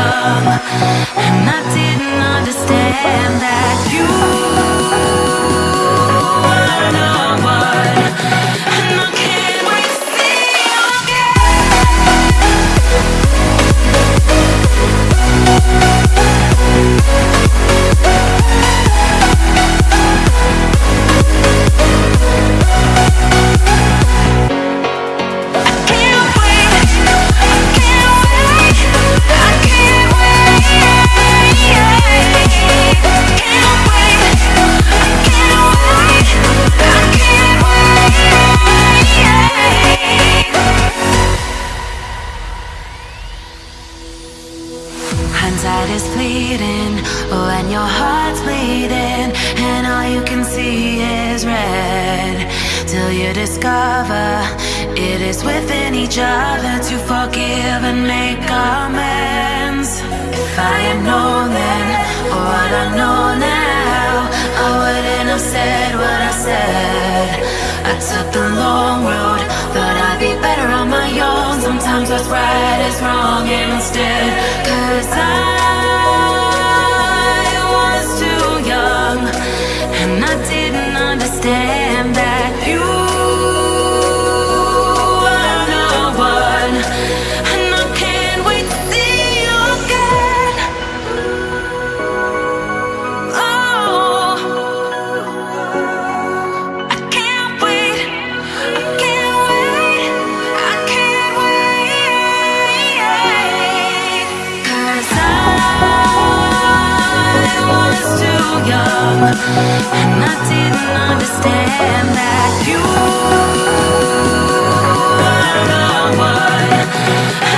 young, and I didn't Hindsight is fleeting when your heart's bleeding and all you can see is red. Till you discover it is within each other to forgive and make amends. If I had known then what I know now, I wouldn't have said what I said. I took the long road, thought I'd be better on my own. Sometimes what's right is wrong, and instead stay. And I didn't understand that you were the one